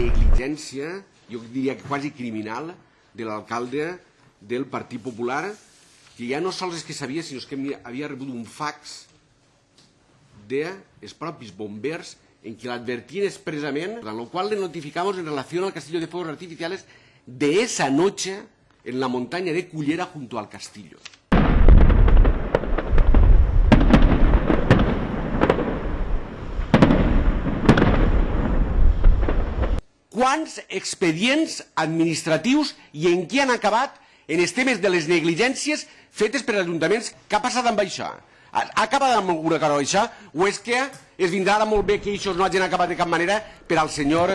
negligència, jo diria que quasi criminal, de l'alcalde del Partit Popular, que ja no sols és que sabia, sinó que havia rebut un fax dels propis bombers en què l'advertien expressament, en el qual le notificamos en relación al castillo de fuegos artificiales de esa noche en la montaña de Cullera junto al castillo. Quants expedients administratius i en què han acabat en els temes de les negligències fetes per ajuntaments? Què ha passat amb això? Ha acabat amb alguna cosa això? O és que es vindrà ara molt bé que això no hagin acabat de cap manera per al senyor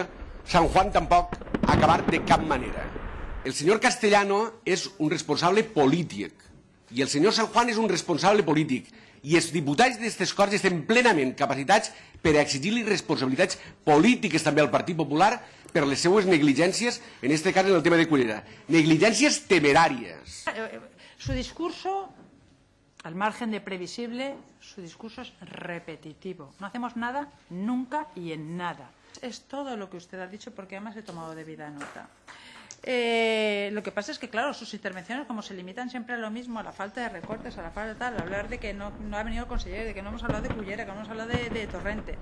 San Juan tampoc ha acabat de cap manera? El senyor Castellano és un responsable polític i el senyor San Juan és un responsable polític i els diputats d'aquestes Corts estem plenament capacitats per exigir-li responsabilitats polítiques també al Partit Popular per les seues negligències, en este cas en el tema de Cullera. Negligències temeràries. Su discurso, al margen de previsible, su discurso es repetitivo. No hacemos nada, nunca y en nada. Es todo lo que usted ha dicho porque además he tomado debida nota. Eh, lo que pasa es que, claro, sus intervenciones, como se limitan siempre a lo mismo, a la falta de recortes, a la falta de tal, a hablar de que no, ha venido el consejero, de que no hemos hablado de Cullera, que no hemos hablado de, de Torrente.